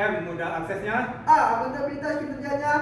M. Mudah aksesnya. A. Akuntabilitas kinerjanya